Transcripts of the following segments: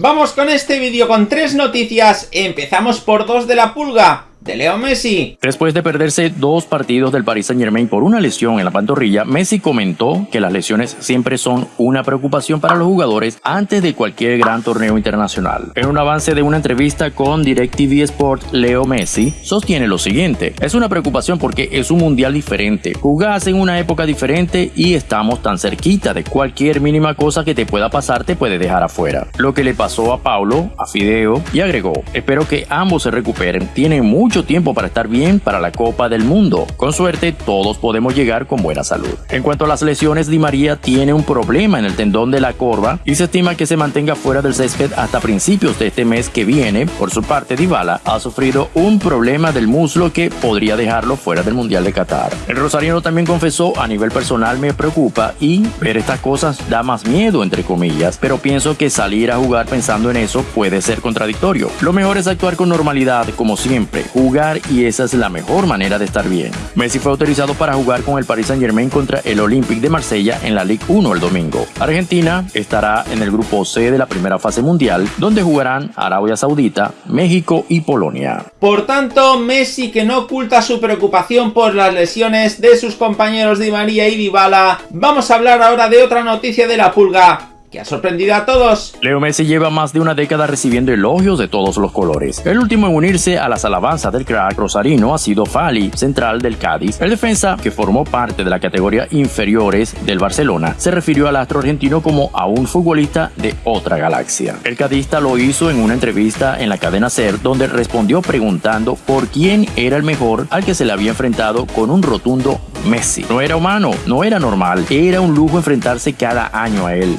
Vamos con este vídeo con tres noticias. Empezamos por dos de la pulga de Leo Messi. Después de perderse dos partidos del Paris Saint Germain por una lesión en la pantorrilla, Messi comentó que las lesiones siempre son una preocupación para los jugadores antes de cualquier gran torneo internacional. En un avance de una entrevista con DirecTV Sport, Leo Messi sostiene lo siguiente, es una preocupación porque es un mundial diferente, jugás en una época diferente y estamos tan cerquita de cualquier mínima cosa que te pueda pasar te puede dejar afuera. Lo que le pasó a Paulo, a Fideo y agregó, espero que ambos se recuperen, tienen mucho tiempo para estar bien para la Copa del Mundo. Con suerte, todos podemos llegar con buena salud. En cuanto a las lesiones, Di María tiene un problema en el tendón de la corva y se estima que se mantenga fuera del césped hasta principios de este mes que viene. Por su parte, Dybala ha sufrido un problema del muslo que podría dejarlo fuera del Mundial de Qatar. El rosarino también confesó, a nivel personal me preocupa y ver estas cosas da más miedo, entre comillas, pero pienso que salir a jugar pensando en eso puede ser contradictorio. Lo mejor es actuar con normalidad, como siempre, jugar y esa es la mejor manera de estar bien. Messi fue autorizado para jugar con el Paris Saint Germain contra el Olympique de Marsella en la Ligue 1 el domingo. Argentina estará en el grupo C de la primera fase mundial, donde jugarán Arabia Saudita, México y Polonia. Por tanto, Messi que no oculta su preocupación por las lesiones de sus compañeros Di María y Dybala, vamos a hablar ahora de otra noticia de la pulga que ha sorprendido a todos. Leo Messi lleva más de una década recibiendo elogios de todos los colores. El último en unirse a las alabanzas del crack rosarino ha sido Fali, central del Cádiz. El defensa, que formó parte de la categoría inferiores del Barcelona, se refirió al astro argentino como a un futbolista de otra galaxia. El cadista lo hizo en una entrevista en la cadena SER, donde respondió preguntando por quién era el mejor al que se le había enfrentado con un rotundo Messi. No era humano, no era normal, era un lujo enfrentarse cada año a él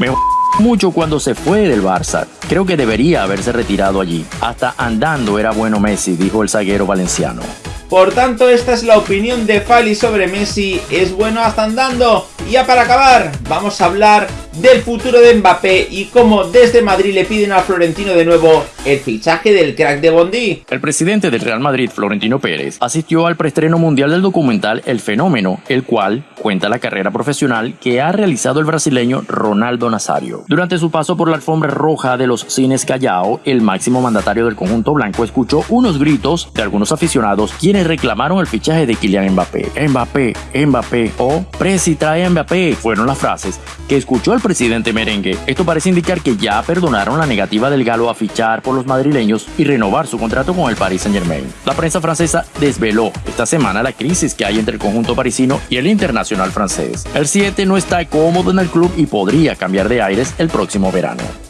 mucho cuando se fue del Barça. Creo que debería haberse retirado allí. Hasta andando era bueno Messi, dijo el zaguero valenciano. Por tanto, esta es la opinión de Fali sobre Messi. ¿Es bueno hasta andando? Y ya para acabar, vamos a hablar del futuro de Mbappé y cómo desde Madrid le piden a Florentino de nuevo el fichaje del crack de Bondi. El presidente del Real Madrid, Florentino Pérez, asistió al preestreno mundial del documental El Fenómeno, el cual cuenta la carrera profesional que ha realizado el brasileño Ronaldo Nazario. Durante su paso por la alfombra roja de los cines Callao, el máximo mandatario del conjunto blanco escuchó unos gritos de algunos aficionados quienes reclamaron el fichaje de Kylian Mbappé. Mbappé, Mbappé o Presi trae Mbappé fueron las frases que escuchó el presidente merengue. Esto parece indicar que ya perdonaron la negativa del galo a fichar por los madrileños y renovar su contrato con el Paris Saint Germain. La prensa francesa desveló esta semana la crisis que hay entre el conjunto parisino y el internacional francés. El 7 no está cómodo en el club y podría cambiar de aires el próximo verano.